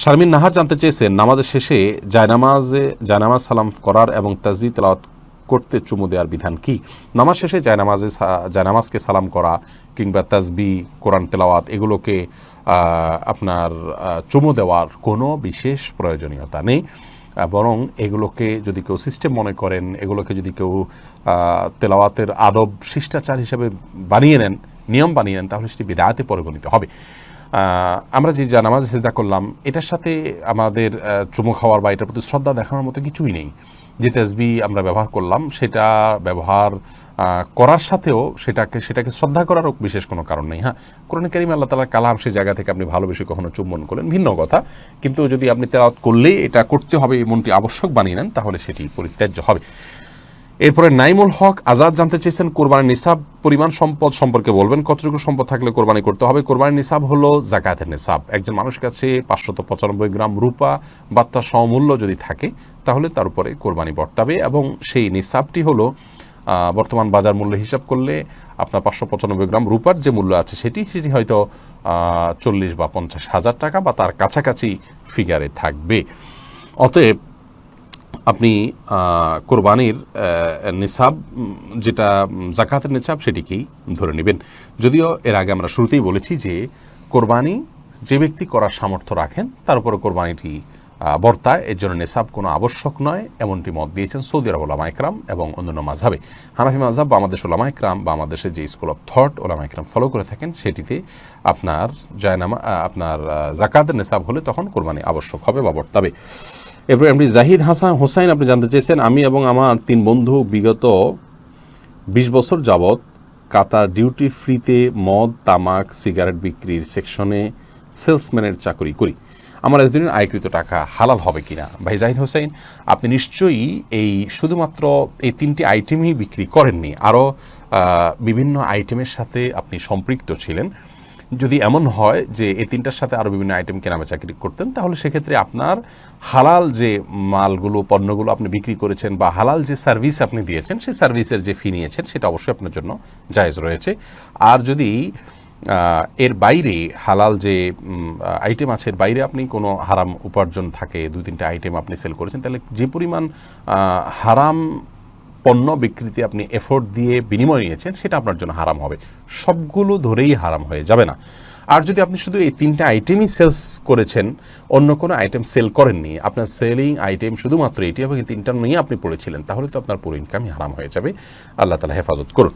শারমিন নাহার জানতে চেয়েছেন নামাজের শেষে জায়নামাজে জায়নামাজ সালাম করার এবং তাজবি তেলাওয়াত করতে চুমু দেওয়ার বিধান কি? নামাজ শেষে জায়নামাজে জায়নামাজকে সালাম করা কিংবা তাজবি, কোরআন তেলাওয়াত এগুলোকে আপনার চুমু দেওয়ার কোনো বিশেষ প্রয়োজনীয়তা নেই। বরং এগুলোকে যদি কেউ সিস্টেম মনে করেন, এগুলোকে যদি কেউ তেলাওয়াতের আদব, শিষ্টাচার হিসেবে বানিয়ে নেন, নিয়ম বানিয়ে নেন, তাহলে সেটি বিদায়াতে পরিগণিত হবে। আমরা যে যা নামাজ সেজদা করলাম, এটার সাথে আমাদের চুমু খাওয়ার বা এটার প্রতি শ্রদ্ধা দেখানোর মতো কিছুই নেই। যে তেসবি আমরা ব্যবহার করলাম, সেটা ব্যবহার করার সাথেও সেটাকে সেটাকে শ্রদ্ধা করারও বিশেষ কোনো কারণ নেই। হ্যাঁ কোরআন করিম আল্লাহ তালার কালাম সেই জায়গা থেকে আপনি ভালোবেসে কখনো চুম্বন করলেন, ভিন্ন কথা। কিন্তু যদি আপনি তেলাওয়াত করলেই এটা করতে হবে, এই মনটি আবশ্যক বানিয়ে নেন, তাহলে সেটি পরিত্যাজ্য হবে। এরপরে নাইমুল হক আজাদ জানতে চেয়েছেন, কোরবানির নিসাব, পরিমাণ সম্পদ সম্পর্কে বলবেন, কতটুকু সম্পদ থাকলে কোরবানি করতে হবে। কোরবানির নিসাব হলো জাকাতের নিসাব। একজন মানুষ কাছে পাঁচশত পঁচানব্বই গ্রাম রূপা বা তার সমমূল্য যদি থাকে, তাহলে তার উপরে কোরবানি বর্তাবে এবং সেই নিসাবটি হলো বর্তমান বাজার মূল্য হিসাব করলে আপনার পাঁচশো পঁচানব্বই গ্রাম রূপার যে মূল্য আছে সেটি সেটি হয়তো চল্লিশ বা পঞ্চাশ হাজার টাকা বা তার কাছাকাছি ফিগারে থাকবে। অতএব আপনি কোরবানির নিসাব, যেটা জাকাতের নিসাব সেটিকেই ধরে নেবেন। যদিও এর আগে আমরা শুরুতেই বলেছি যে কোরবানি যে ব্যক্তি করার সামর্থ্য রাখেন, তার উপরে কোরবানিটি বর্তায়। এর জন্য নেশাব কোনো আবশ্যক নয়, এমনটি মত দিয়েছেন সৌদি আরব ওলামা ইকরাম এবং অন্যান্য মাঝাবে হানাফি মাঝাব বা আমাদের ওলামা ইকরাম বা আমাদের দেশের যে স্কুল অফ থট ওলামা ইকরাম ফলো করে থাকেন, সেটিতে আপনার জায়নামা আপনার জাকাতের নেশাব হলে তখন কোরবানি আবশ্যক হবে বা বর্তাবে। এরপরে আপনি জাহিদ হাসান হোসাইন, আপনি জানতে চেয়েছেন, আমি এবং আমার তিন বন্ধু বিগত বিশ বছর যাবৎ কাতার ডিউটি ফ্রিতে মদ, তামাক, সিগারেট বিক্রির সেকশনে সেলসম্যানের চাকরি করি। আমার এতদিনের আয়কৃত টাকা হালাল হবে কিনা? ভাই জাহিদ হোসেন আপনি নিশ্চয়ই এই শুধুমাত্র এই তিনটি আইটেমই বিক্রি করেননি। আরও বিভিন্ন আইটেমের সাথে আপনি সম্পৃক্ত ছিলেন। যদি এমন হয় যে এই তিনটার সাথে আরও বিভিন্ন আইটেম কেনাবেচা করতেন, তাহলে সেক্ষেত্রে আপনার হালাল যে মালগুলো, পণ্যগুলো আপনি বিক্রি করেছেন বা হালাল যে সার্ভিস আপনি দিয়েছেন, সেই সার্ভিসের যে ফি নিয়েছেন, সেটা অবশ্যই আপনার জন্য জায়েজ রয়েছে। আর যদি এর বাইরে হালাল যে আইটেম আছে, এর বাইরে আপনি কোনো হারাম উপার্জন থাকে, দুই তিনটা আইটেম আপনি সেল করেছেন, তাহলে যে পরিমাণ হারাম পণ্য বিক্রিতে আপনি এফোর্ট দিয়ে বিনিময় নিয়েছেন, সেটা আপনার জন্য হারাম হবে। সবগুলো ধরেই হারাম হয়ে যাবে না। আর যদি আপনি শুধু এই তিনটা আইটেমই সেলস করেছেন, অন্য কোনো আইটেম সেল করেননি, আপনার সেলিং আইটেম শুধুমাত্র এটি এবং এই তিনটা নিয়ে আপনি পড়েছিলেন, তাহলে তো আপনার পুরো ইনকামই হারাম হয়ে যাবে। আল্লাহ তালা হেফাজত করুন।